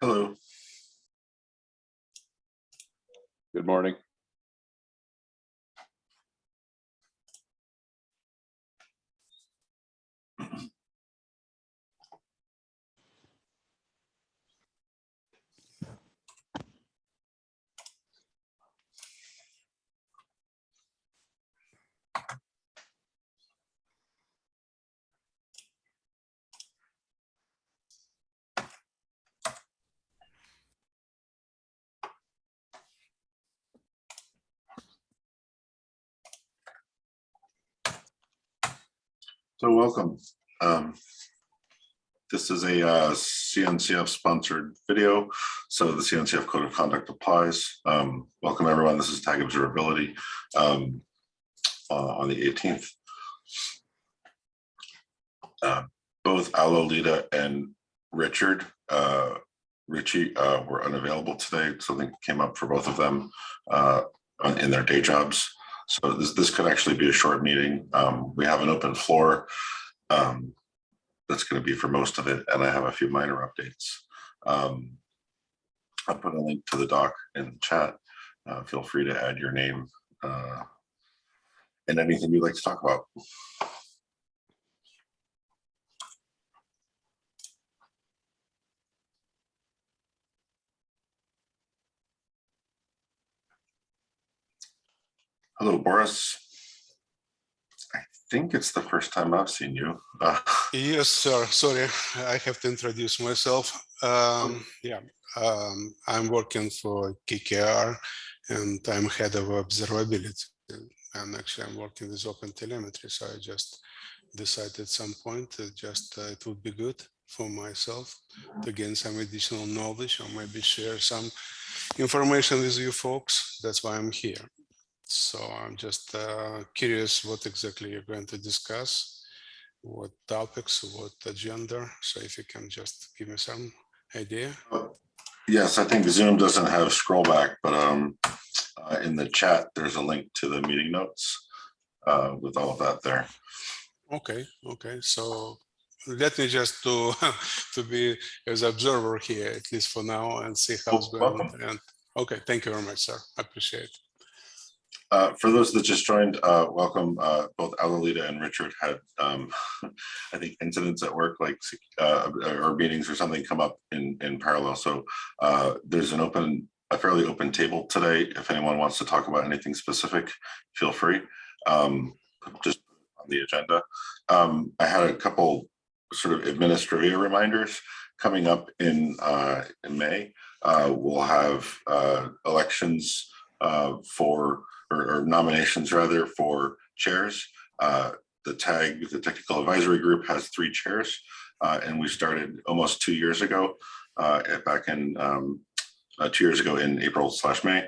Hello. Good morning. So welcome. Um, This is a uh, CNCF sponsored video, so the CNCF Code of Conduct applies. Um, Welcome, everyone. This is Tag Observability um, uh, on the 18th. Uh, Both Alolita and Richard, uh, Richie uh, were unavailable today. Something came up for both of them uh, in their day jobs. So this, this could actually be a short meeting. Um, we have an open floor. Um, that's gonna be for most of it, and I have a few minor updates. Um, I'll put a link to the doc in the chat. Uh, feel free to add your name, uh, and anything you'd like to talk about. Hello, Boris. I think it's the first time I've seen you. Uh, Yes, sir. Sorry, I have to introduce myself. Um, yeah, um, I'm working for KKR and I'm head of observability. And actually I'm working with open telemetry. So I just decided at some point that just uh, it would be good for myself to gain some additional knowledge or maybe share some information with you folks. That's why I'm here. So I'm just uh, curious what exactly you're going to discuss what topics, what agenda. So if you can just give me some idea. Yes, I think Zoom doesn't have scroll back, but um, uh, in the chat, there's a link to the meeting notes uh, with all of that there. Okay, okay. So let me just to to be as observer here, at least for now, and see how it's going. And okay, thank you very much, sir. I appreciate it. Uh, For those that just joined, uh, welcome. Uh, Both Alolita and Richard had, um, I think, incidents at work, like, uh, or meetings or something come up in, in parallel. So uh, there's an open, a fairly open table today. If anyone wants to talk about anything specific, feel free. Um, Just on the agenda. Um, I had a couple sort of administrative reminders coming up in, in May. We'll have elections uh, for or, or nominations rather for chairs. Uh, the TAG, the Technical Advisory Group has three chairs uh, and we started almost two years ago, uh, back in um, uh, two years ago in April slash May.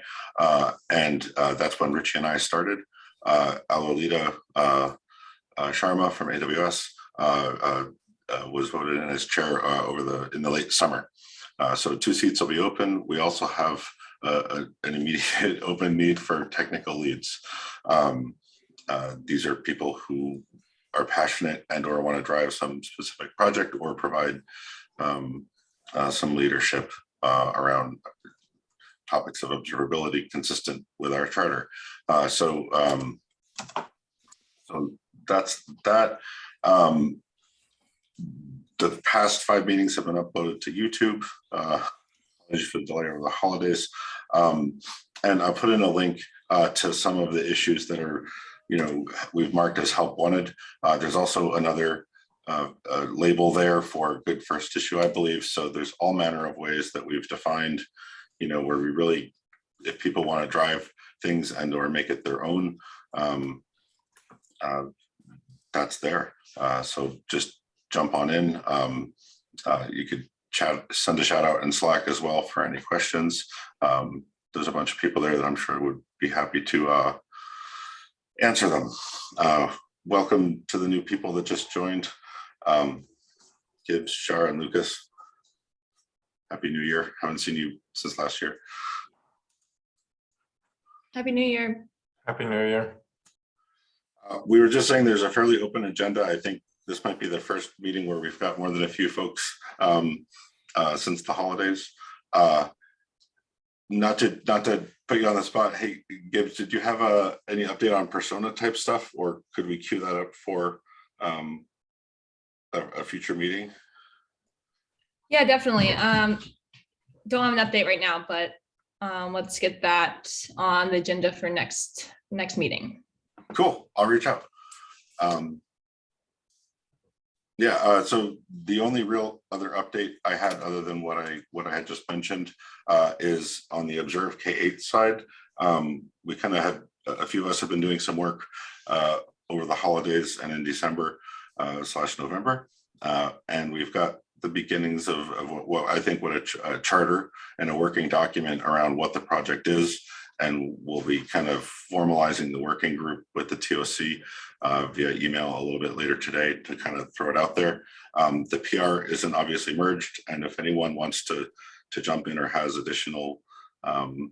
And that's when Richie and I started. Uh, Alolita Sharma from AWS was voted in as chair over the in the late summer. Uh, so two seats will be open. We also have an immediate open need for technical leads. Um, uh, These are people who are passionate and or want to drive some specific project or provide um, uh, some leadership uh, around topics of observability consistent with our charter. Uh, So um, so that's that. Um, The past five meetings have been uploaded to YouTube. Uh, for the delay over the holidays. Um, and I'll put in a link uh, to some of the issues that are, you know, we've marked as help wanted. Uh, there's also another uh, label there for good first issue, I believe. So there's all manner of ways that we've defined, you know, where we really, if people want to drive things and or make it their own, um, uh, that's there. Uh, so just jump on in. Um, uh, you could chat, send a shout out in Slack as well for any questions. Um, there's a bunch of people there that I'm sure would be happy to uh, answer them. Uh, welcome to the new people that just joined. Um, Gibbs, Shar, and Lucas. Happy New Year. Haven't seen you since last year. Happy New Year. Happy New Year. Uh, we were just saying there's a fairly open agenda. I think this might be the first meeting where we've got more than a few folks um, uh, since the holidays. Uh, not to, not to put you on the spot, hey, Gibbs, did you have a, any update on persona type stuff, or could we queue that up for um, a, a future meeting? Yeah, definitely. Um, don't have an update right now, but um, let's get that on the agenda for next, next meeting. Cool, I'll reach out. Um, yeah, uh, so the only real other update I had, other than what I, what I had just mentioned, uh, is on the Observe K-8 side. Um, we kind of had, a few of us have been doing some work uh, over the holidays and in December uh, slash November. Uh, and we've got the beginnings of, of what, what I think what a, ch- a charter and a working document around what the project is. And we'll be kind of formalizing the working group with the TOC uh, via email a little bit later today to kind of throw it out there. Um, the PR isn't obviously merged, and if anyone wants to to jump in or has additional um,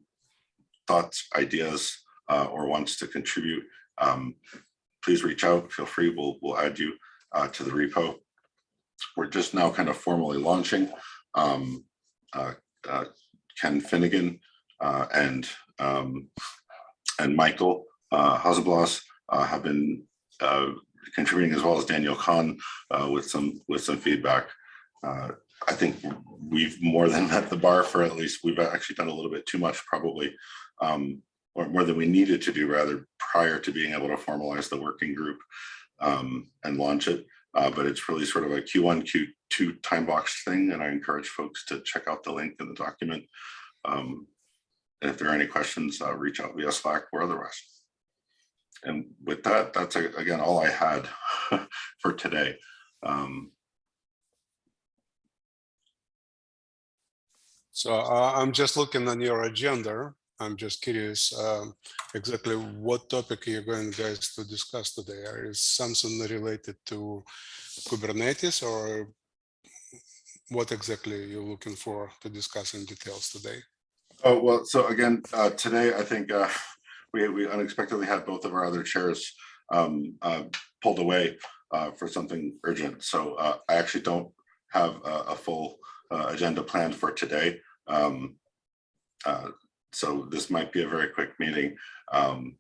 thoughts, ideas, uh, or wants to contribute, um, please reach out. Feel free. We'll we'll add you uh, to the repo. We're just now kind of formally launching. Um, uh, uh, Ken Finnigan uh, and um, and Michael uh, Hausenblas uh, have been uh, contributing as well as Daniel Khan uh, with some with some feedback. Uh, I think we've more than met the bar for at least we've actually done a little bit too much probably um, or more than we needed to do rather prior to being able to formalize the working group um, and launch it. Uh, but it's really sort of a Q1, Q2 time box thing. And I encourage folks to check out the link in the document. Um, if there are any questions, uh, reach out via Slack or otherwise. And with that, that's again, all I had for today. Um, So uh, I'm just looking on your agenda. I'm just curious um, exactly what topic you're going guys to discuss today. Is something related to Kubernetes or what exactly you're looking for to discuss in details today? Oh, well, so again, uh, today, I think uh, we, we unexpectedly had both of our other chairs um, uh, pulled away uh, for something urgent. So uh, I actually don't have a, a full uh, agenda planned for today. Um, so this might be a very quick meeting. Um,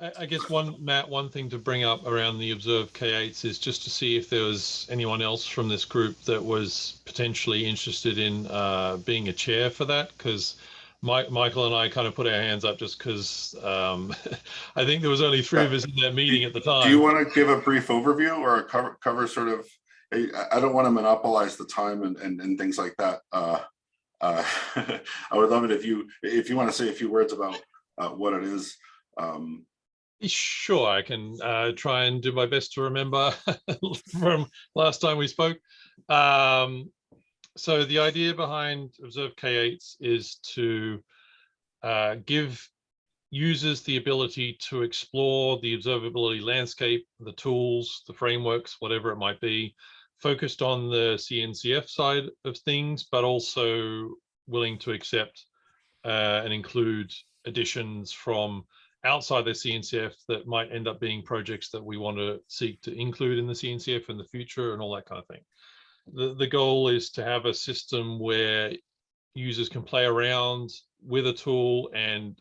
I, I guess one, Matt, one thing to bring up around the observed K8s is just to see if there was anyone else from this group that was potentially interested in uh, being a chair for that, because Michael and I kind of put our hands up just because um, I think there was only three of us in that meeting at the time. Do you want to give a brief overview or a cover, cover sort of, I, I don't want to monopolize the time and, and, and things like that. Uh, uh, I would love it if you, if you want to say a few words about uh, what it is. Um, Sure, I can uh, try and do my best to remember from last time we spoke. Um, so the idea behind Observe K8s is to uh, give users the ability to explore the observability landscape, the tools, the frameworks, whatever it might be, focused on the CNCF side of things, but also willing to accept uh, and include additions from outside the CNCF that might end up being projects that we want to seek to include in the CNCF in the future and all that kind of thing. The, the goal is to have a system where users can play around with a tool and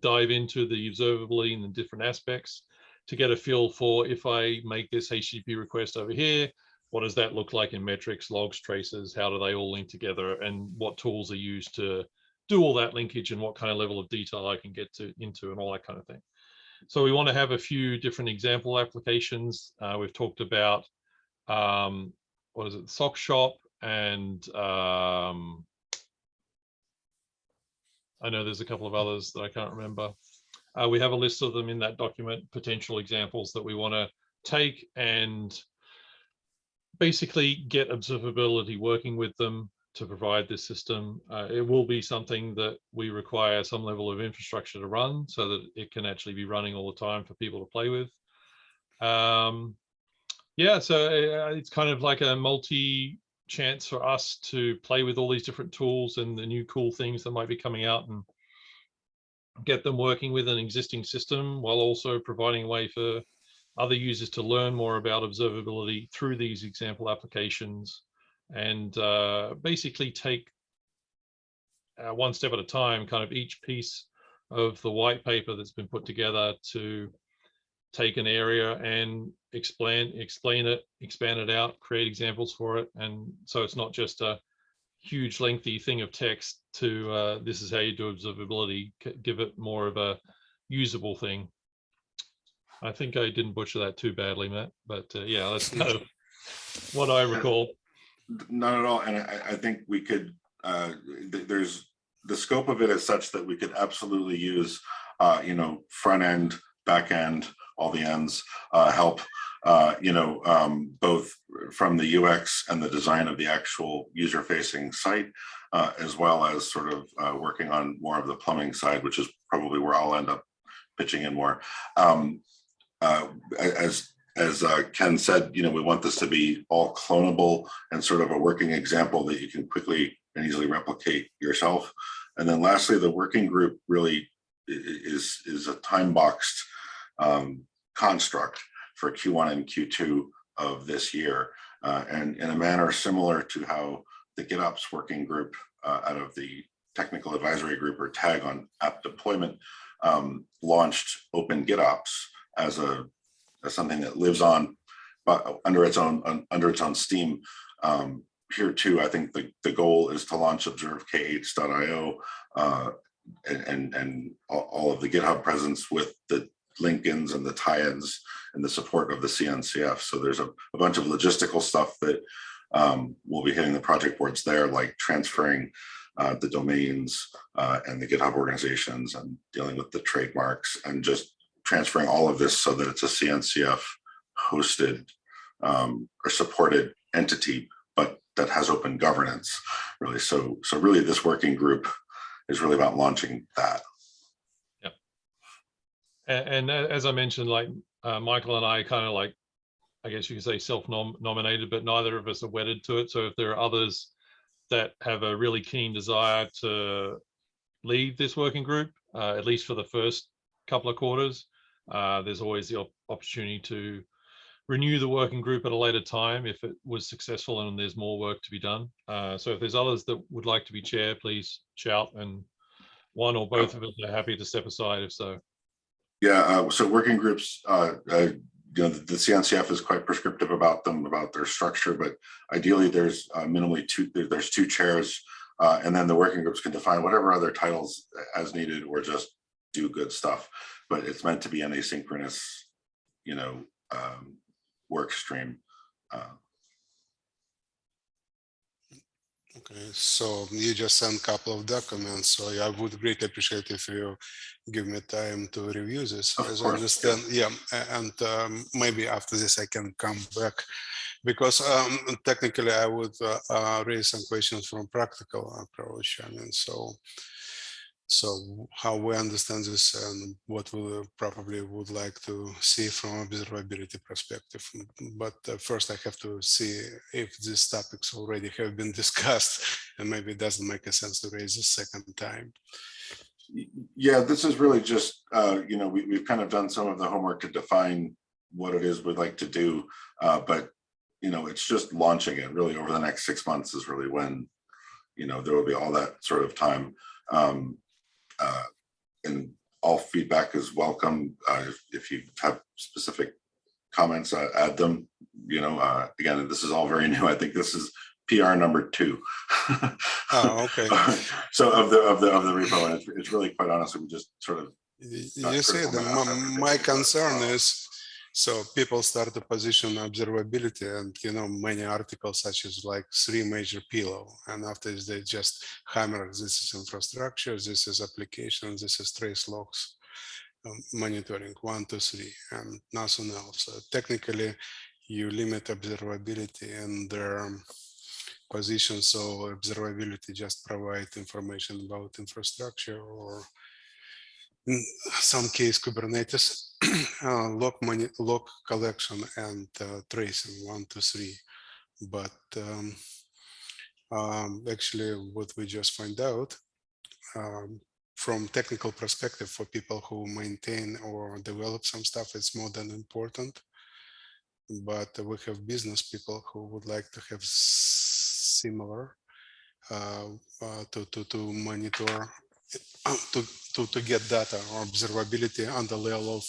dive into the observability and the different aspects to get a feel for if I make this HTTP request over here, what does that look like in metrics, logs, traces? How do they all link together and what tools are used to do all that linkage and what kind of level of detail I can get to into and all that kind of thing. So we want to have a few different example applications. Uh, we've talked about um, what is it, sock shop and um, I know there's a couple of others that I can't remember. Uh, we have a list of them in that document, potential examples that we want to take and basically get observability working with them to provide this system. Uh, it will be something that we require some level of infrastructure to run so that it can actually be running all the time for people to play with. Um, yeah, so uh, it's kind of like a multi chance for us to play with all these different tools and the new cool things that might be coming out and get them working with an existing system while also providing a way for other users to learn more about observability through these example applications and uh, basically take uh, one step at a time, kind of each piece of the white paper that's been put together to take an area and explain explain it, expand it out, create examples for it, and so it's not just a huge lengthy thing of text to uh, this is how you do observability, give it more of a usable thing. I think I didn't butcher that too badly, Matt, but uh, yeah, that's kind of what I recall. Not at all, and I, I think we could, uh, th- there's, the scope of it is such that we could absolutely use, uh, you know, front end, back end, all the ends, uh, help, uh, you know, um, both from the UX and the design of the actual user facing site, uh, as well as sort of, uh, working on more of the plumbing side, which is probably where I'll end up pitching in more. Um, as, as uh, Ken said, you know, we want this to be all clonable and sort of a working example that you can quickly and easily replicate yourself. And then lastly, the working group really is, is a time boxed um, construct for Q1 and Q2 of this year. Uh, and in a manner similar to how the GitOps working group uh, out of the technical advisory group or tag on app deployment um, launched Open GitOps as a as something that lives on but under its own under its own steam. Um, here too, I think the, the goal is to launch observek8s.io uh, and, and, and all, of the GitHub presence with the link-ins and the tie-ins and the support of the CNCF. So there's a, a bunch of logistical stuff that um, will be hitting the project boards there, like transferring uh, the domains uh, and the GitHub organizations and dealing with the trademarks and just transferring all of this so that it's a CNCF hosted um, or supported entity, but that has open governance, really. So, so really, this working group is really about launching that. And, and as I mentioned, like uh, Michael and I kind of like, I guess you could say self-nominated, but neither of us are wedded to it. So if there are others that have a really keen desire to lead this working group, uh, at least for the first couple of quarters, uh, there's always the op- opportunity to renew the working group at a later time if it was successful and there's more work to be done. Uh, so if there's others that would like to be chair, please shout and one or both of us are happy to step aside if so. Yeah, uh, so working groups, uh, uh, you know, the, CNCF is quite prescriptive about them, about their structure, but ideally there's uh, minimally two, there- there's two chairs. And then the working groups can define whatever other titles as needed or just do good stuff. But it's meant to be an asynchronous, you know, um, work stream. Uh, Okay, so you just sent a couple of documents, so I would greatly appreciate if you give me time to review this. Of As I course, understand, yeah, and um, maybe after this I can come back. Because um, technically I would uh, uh, raise some questions from practical approach. I mean, so so how we understand this and what we probably would like to see from observability perspective. But uh, first I have to see if these topics already have been discussed and maybe it doesn't make a sense to raise a second time. Yeah, this is really just, uh, you know, we, we've kind of done some of the homework to define what it is we'd like to do. Uh, but, you know, it's just launching it really over the next six months is really when, you know, there will be all that sort of time. Um, uh, and all feedback is welcome. Uh, if, if you have specific comments, uh, add them, you know, uh, again, this is all very new. I think this is PR number two. Oh, okay. So of the, of the, of the repo, and it's, it's really quite honestly, we just sort of, You see, the, my, my concern uh, is, so people start to position observability and, you know, many articles such as like three major pillow. And after this, they just hammer, this is infrastructure, this is application, this is trace logs. um, Monitoring, one, two, three, and nothing else. So technically, you limit observability and their um, position. So observability just provide information about infrastructure or in some case Kubernetes uh, log money log collection and uh, tracing one two three. But um, um, actually what we just find out um, from technical perspective for people who maintain or develop some stuff it's more than important. But we have business people who would like to have similar uh, to, to, to monitor, to, to, to get data or observability on the level of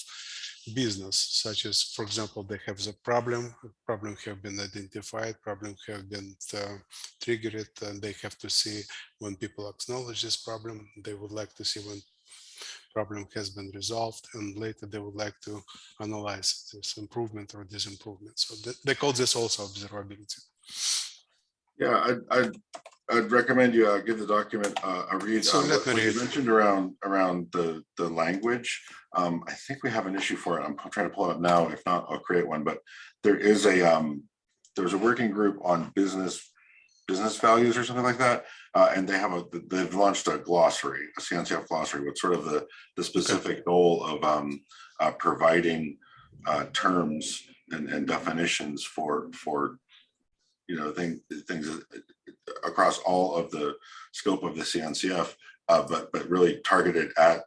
business, such as, for example, they have the problem, problem have been identified, problem have been uh, triggered, and they have to see when people acknowledge this problem, they would like to see when problem has been resolved, and later they would like to analyze this improvement or disimprovement. So th- they call this also observability. Yeah, I'd, I'd, I'd recommend you uh, give the document uh, a read. So Uh, What what you mentioned around, around the, the language, um, I think we have an issue for it. I'm trying to pull it up now. If not, I'll create one, but there is a, um, there's a working group on business, business values or something like that. Uh, and they have a, they've launched a glossary, a CNCF glossary with sort of the, the specific goal of, um, uh, providing, uh, terms and, and definitions for, for, you know, thing, things across all of the scope of the CNCF, uh, but, but really targeted at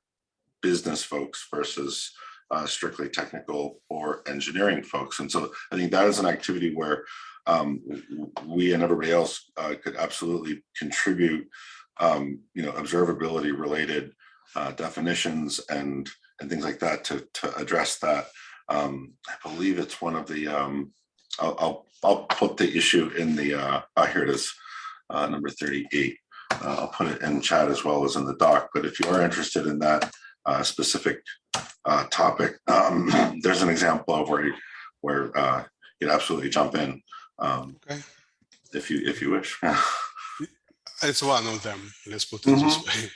business folks versus uh, strictly technical or engineering folks. And so I think that is an activity where um, we and everybody else uh, could absolutely contribute, um, you know, observability related uh, definitions and and things like that to to address that. Um, I believe it's one of the um, I'll, I'll I'll put the issue in the uh, uh here it is uh, number 38. Uh, I'll put it in chat as well as in the doc. But if you are interested in that uh, specific uh, topic, um, there's an example of where you, where uh, you can absolutely jump in um, Okay. if you if you wish. It's one of them, let's put it this way.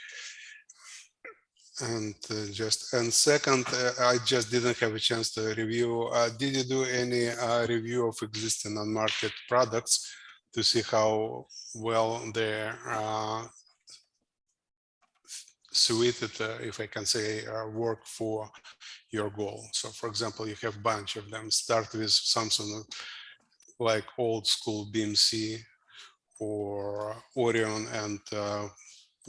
And uh, just, and second, uh, I just didn't have a chance to review, uh, did you do any uh, review of existing on-market products to see how well they're uh, suited, uh, if I can say, uh, work for your goal? So for example, you have a bunch of them, start with something like old school BMC or Orion and uh,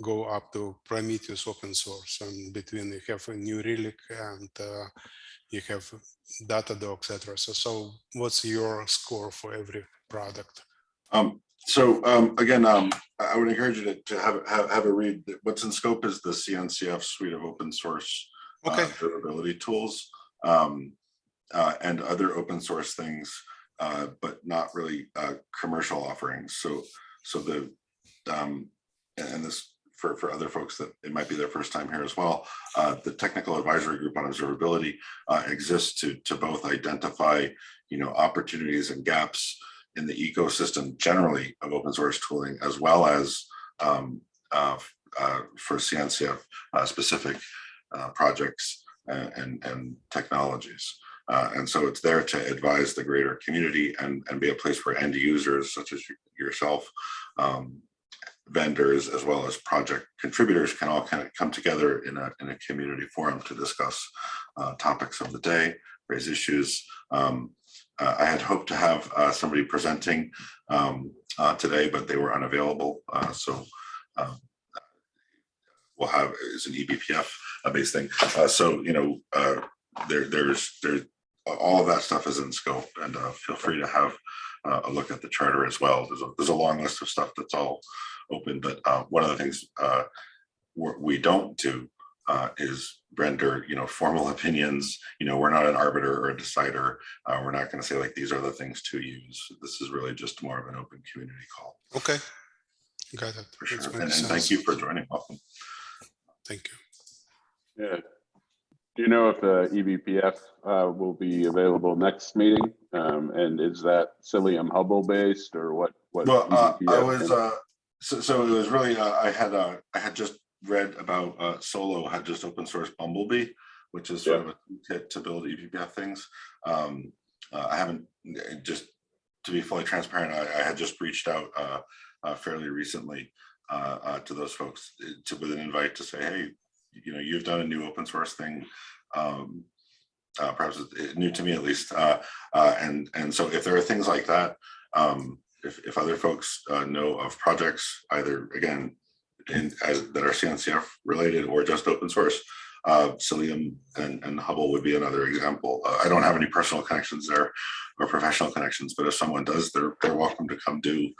go up to Prometheus open source. And between you have a New Relic and uh, you have Datadog, etc. So, so what's your score for every product? Um, so um, again, um, I would encourage you to, to have, have have a read. What's in scope is the CNCF suite of open source uh, Okay, observability tools um, uh, and other open source things, uh, but not really uh, commercial offerings. So so the um, and and this for for other folks that it might be their first time here as well. Uh, the technical advisory group on observability uh, exists to to both identify you know opportunities and gaps in the ecosystem generally of open source tooling as well as um, uh, uh, for CNCF uh, specific uh, projects and, and, technologies. Uh, and so it's there to advise the greater community and, and be a place where end users such as yourself, um, vendors, as well as project contributors can all kind of come together in a, in a community forum to discuss uh, topics of the day, raise issues. Um, uh, I had hoped to have uh, somebody presenting um, uh, today, but they were unavailable. Uh, so um, we'll have is an eBPF uh, based thing. Uh, so you know, uh, there there's there's all of that stuff is in scope, and uh, feel free to have uh, a look at the charter as well. There's a there's a long list of stuff that's all open, but uh, one of the things uh, we don't do uh, is render you know formal opinions. You know, we're not an arbiter or a decider. Uh, we're not going to say like these are the things to use. This is really just more of an open community call okay. Got it. for sure. And, and thank you for joining. Welcome. Thank you. Yeah. Do you know if the eBPF uh, will be available next meeting? Um, And is that Cilium Hubble based or what? what Well, uh, I was, uh, so, so it was really, uh, I had, uh, I had just read about, uh, Solo had just open source Bumblebee, which is sort of a kit to build eBPF things. Um, uh, I haven't, uh, just to be fully transparent, I, I had just reached out, uh, uh, fairly recently, uh, uh, to those folks to, with an invite to say, hey, you know, you've done a new open source thing. Um, uh, perhaps new to me at least. Uh, uh, and, and so if there are things like that, um, if, if other folks uh, know of projects, either again, in, as, that are CNCF related or just open source, Uh, Cilium and, and Hubble would be another example. Uh, I don't have any personal connections there or professional connections, but if someone does, they're, they're welcome to come do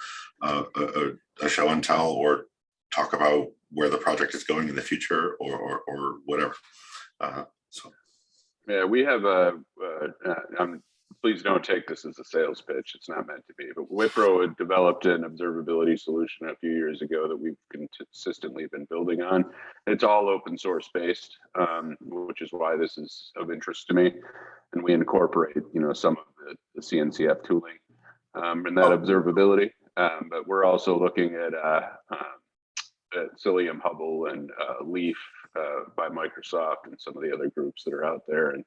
uh, a, a- show and tell or talk about where the project is going in the future or, or, or whatever. Uh, So, Yeah, we have a, um, please don't take this as a sales pitch. It's not meant to be, but Wipro had developed an observability solution a few years ago that we've consistently been building on. It's all open source based, um, which is why this is of interest to me. And we incorporate, you know, some of the, the CNCF tooling, um, and that observability. Um, but we're also looking at, uh, um, at Cilium Hubble and, uh, Leaf, uh, by Microsoft and some of the other groups that are out there. And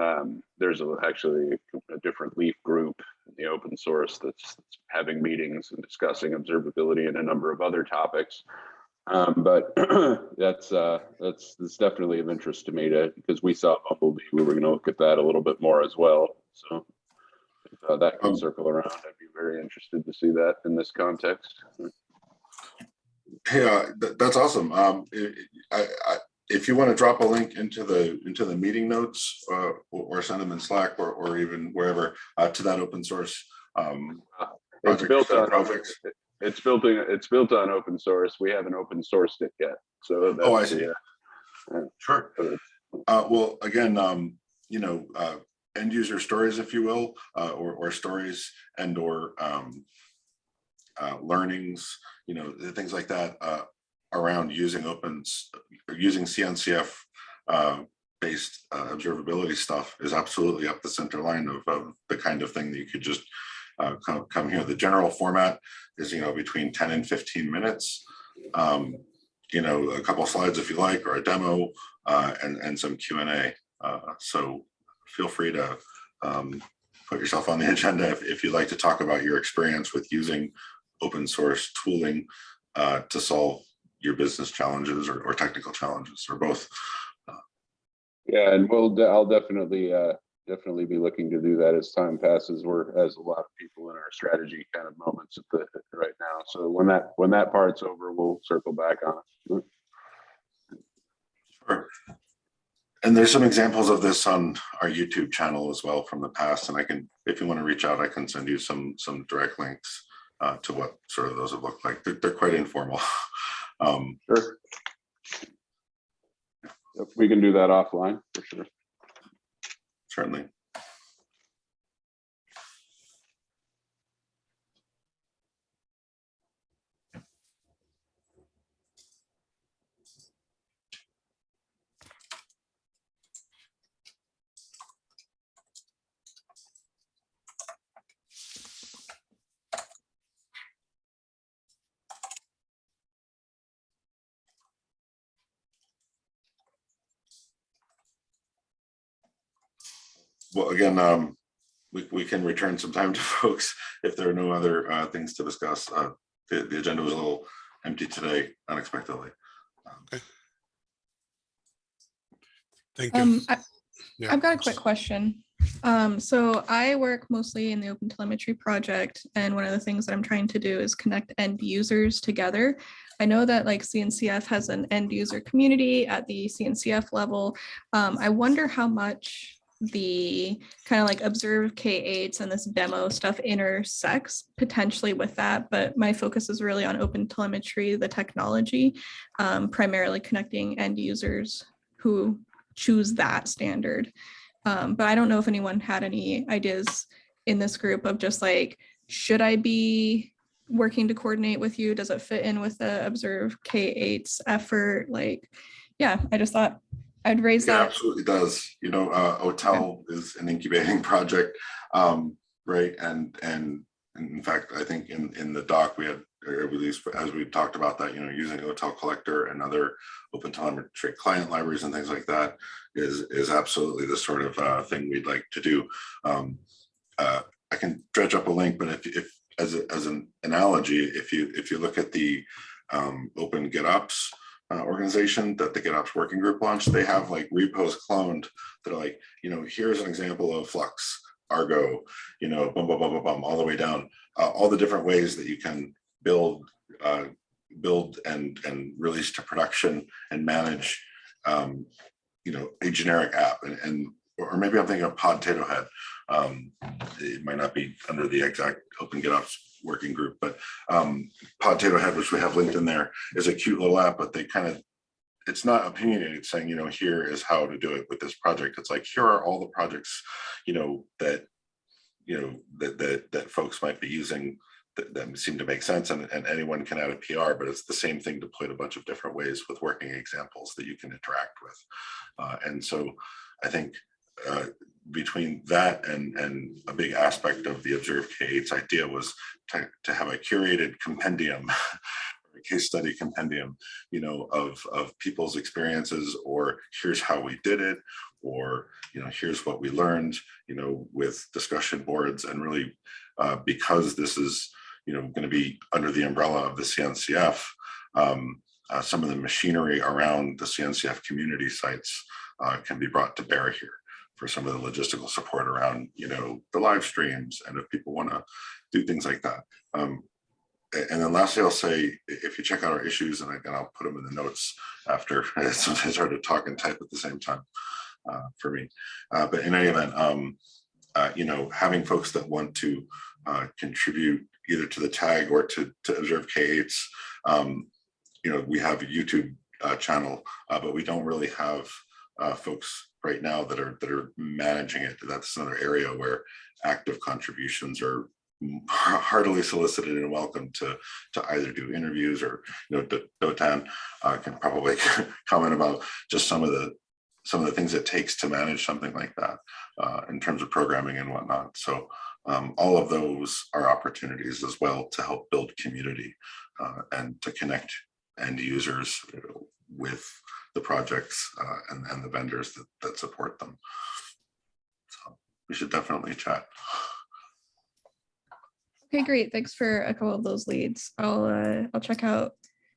um, there's a, actually a different Leaf group in the open source that's that's having meetings and discussing observability and a number of other topics. Um, but that's uh, that's that's definitely of interest to me to because we saw Bumblebee, we were going to look at that a little bit more as well. So if, uh, that can Um, circle around. I'd be very interested to see that in this context. hey, uh, th- that's awesome. Um, I, I- if you want to drop a link into the, into the meeting notes, uh, or, or send them in Slack or, or even wherever, uh, to that open source, um, It's built on projects. it's built in, it's built on open source. We haven't open sourced it yet. So Oh, I that's see. the, uh, Sure. Uh, well, again, um, you know, uh, end user stories, if you will, uh, or, or stories and or, um, uh, learnings, you know, things like that, uh, around using opens, using CNCF, uh, based, uh, observability stuff is absolutely up the center line of, of the kind of thing that you could just, uh, come, come here. The general format is, you know, between ten and fifteen minutes. Um, you know, a couple slides if you like, or a demo, uh, and, and some Q and A. Uh, so feel free to, um, put yourself on the agenda if, if you'd like to talk about your experience with using open source tooling, uh, to solve your business challenges or, or technical challenges or both. Yeah, and we'll I'll definitely, uh, definitely be looking to do that as time passes. We're, as a lot of people in our strategy kind of moments at the, right now. So when that, when that part's over, we'll circle back on it. Sure. And there's some examples of this on our YouTube channel as well from the past, and I can, if you want to reach out, I can send you some, some direct links uh, to what sort of those have looked like. They're, they're quite informal. Um, Sure. Yep, We can do that offline for sure. certainly. Well, again, um, we, we can return some time to folks if there are no other, uh, things to discuss. Uh, the, the agenda was a little empty today unexpectedly. Thank you. Um, I, Yeah. I've got a quick question. Um, so I work mostly in the open telemetry project, and one of the things that I'm trying to do is connect end users together. I know that like CNCF has an end user community at the CNCF level. Um, I wonder how much the kind of like observe K8s and this demo stuff intersects potentially with that, but my focus is really on open telemetry, the technology, um, primarily connecting end users who choose that standard. Um, but I don't know if anyone had any ideas in this group of just like, should I be working to coordinate with you? Does it fit in with the Observe K8's effort? Like, yeah, I just thought I'd raise It that. absolutely does. You know, uh, OTel is an incubating project, um, right? And, and in fact, I think in, in the doc, we had, or at least as we talked about that, you know, using OTel Collector and other open telemetry client libraries and things like that is, is absolutely the sort of, uh, thing we'd like to do. Um, uh, I can dredge up a link, but if, if, as, a, as an analogy, if you, if you look at the, um, Open GitOps, uh, organization that the GitOps working group launched, they have like repos cloned that are like, you know, here's an example of Flux, Argo, you know, bum, bum, bum, bum, bum, all the way down, uh, all the different ways that you can build, uh, build and, and release to production and manage um, you know, a generic app and, and, or maybe I'm thinking of Podtato Head. Um, it might not be under the exact Open GitOps working group, but um, Podtato Head, which we have linked in there, is a cute little app, but they kind of, it's not opinionated saying, you know, here is how to do it with this project. It's like, here are all the projects, you know, that, you know, that, that, that folks might be using that, that seem to make sense and, and anyone can add a PR, but it's the same thing deployed a bunch of different ways with working examples that you can interact with. Uh, and so I think uh, between that and, and a big aspect of the Observe K8's idea was to, to have a curated compendium, a case study compendium, you know, of, of people's experiences or here's how we did it, or, you know, here's what we learned, you know, with discussion boards and really uh, because this is, you know, going to be under the umbrella of the CNCF, um, uh, some of the machinery around the CNCF community sites uh, can be brought to bear here for some of the logistical support around, you know, the live streams and if people want to do things like that. Um, and then lastly, I'll say, if you check out our issues, and again, I'll put them in the notes after, it's hard to talk and type at the same time uh, for me. Uh, but in any event, um, uh, you know, having folks that want to uh, contribute either to the tag or to, to observe K8s, um, you know, we have a YouTube uh, channel, uh, but we don't really have folks right now that are that are managing it. That's another area where active contributions are heartily solicited and welcome to to either do interviews or you know Do- Dotan uh, can probably comment about just some of the some of the things it takes to manage something like that uh, in terms of programming and whatnot. So um, all of those are opportunities as well to help build community uh, and to connect end users with the projects uh, and, and the vendors that, that support them. So we should definitely chat. Okay, great. Thanks for a couple of those leads. I'll, uh, I'll check out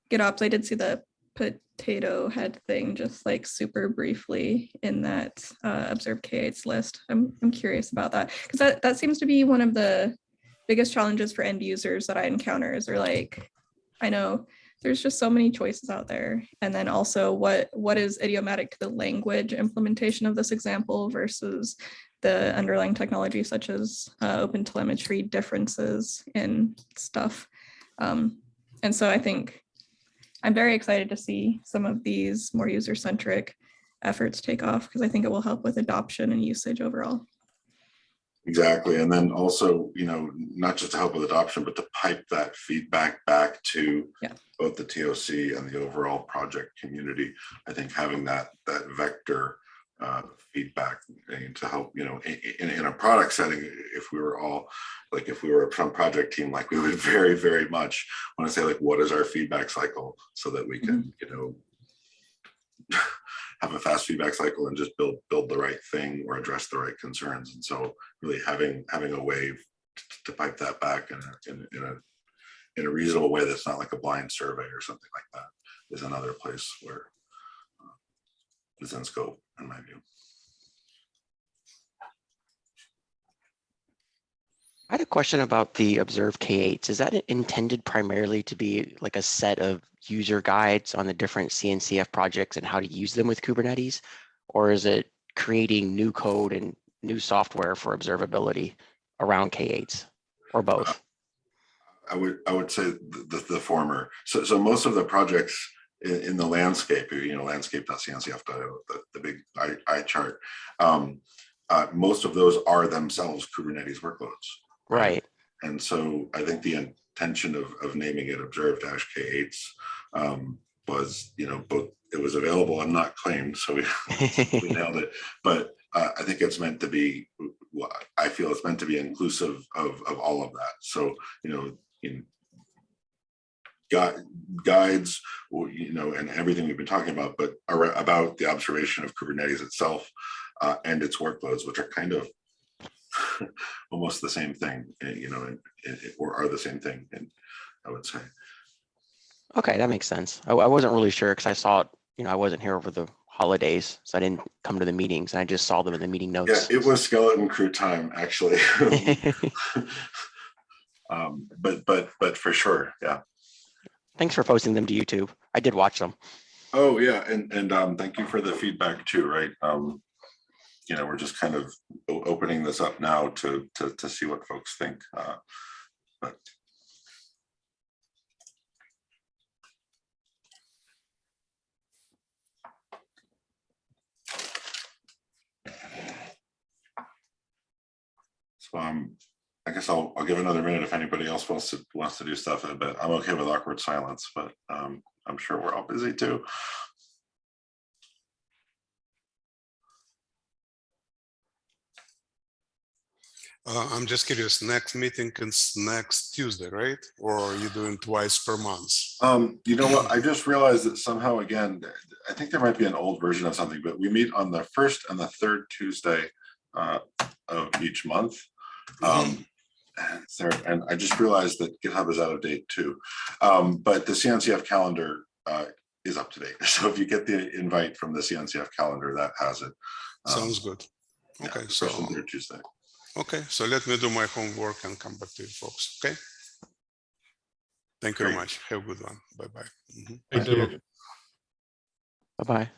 GitOps. I did see the Podtato Head thing just like super briefly in that uh, Observe K8's list. I'm, I'm curious about that because that, that seems to be one of the biggest challenges for end users that I encounter is they're like, I know there's just so many choices out there. And then also what, what is idiomatic to the language implementation of this example versus the underlying technology such as uh, open telemetry differences in stuff. Um, and so I think I'm very excited to see some of these more user-centric efforts take off because I think it will help with adoption and usage overall. Exactly. And then also, you know, not just to help with adoption, but to pipe that feedback back to Yeah. both the TOC and the overall project community. I think having that that vector uh, feedback to help, you know, in, in, in a product setting, if we were all like if we were some project team, like we would very, very much want to say like, what is our feedback cycle so that we can, you know, have a fast feedback cycle and just build build the right thing or address the right concerns. And so really having having a way to, pipe that back in a, in, in a in a reasonable way that's not like a blind survey or something like that is another place where uh, is in scope in my view. I had a question about the Observe K8s. Is that intended primarily to be like a set of user guides on the different CNCF projects and how to use them with Kubernetes? Or is it creating new code and new software for observability around K8s or both? I would I would say the, the, the former. So so most of the projects in, in the landscape, you know, landscape.cncf.io, the, the big eye chart, um, uh, most of those are themselves Kubernetes workloads. Right. And so I think the intention of, of naming it observe dash K8s um, was, you know, both it was available and not claimed, so we, we nailed it. But uh, I think it's meant to be, I feel it's meant to be inclusive of, of all of that. So, you know, in guides, you know, and everything we've been talking about, but about the observation of Kubernetes itself uh, and its workloads, which are kind of almost the same thing, eh, you know, and- and- or are the same thing, and I would say. Okay, that makes sense. I, I wasn't really sure because I saw it, you know, I wasn't here over the holidays, so I didn't come to the meetings and I just saw them in the meeting notes. Yeah, it was skeleton crew time, actually. Um, but, but, but for sure, yeah. Thanks for posting them to YouTube. I did watch them. Oh, yeah, and, and, um, thank you for the feedback too, right? Um, you know, we're just kind of opening this up now to, to, to see what folks think, uh, but. So, um, I guess I'll, I'll give another minute if anybody else wants to, wants to do stuff, but I'm okay with awkward silence, but, um, I'm sure we're all busy too. Uh, I'm just curious, next meeting is next Tuesday, right? Or are you doing twice per month? Um, you know what, I just realized that somehow again, I think there might be an old version of something, but we meet on the first and the third Tuesday uh, of each month. Um, and third, and I just realized that GitHub is out of date too. Um, but the CNCF calendar uh, is up to date. So if you get the invite from the CNCF calendar, that has it. Um, Sounds good. Okay, the so, first and third Tuesday. Okay, so let me do my homework and come back to you folks, okay? Thank you very much. Have a good one. Bye-bye. Mhm. Thanks, everyone. Bye-bye.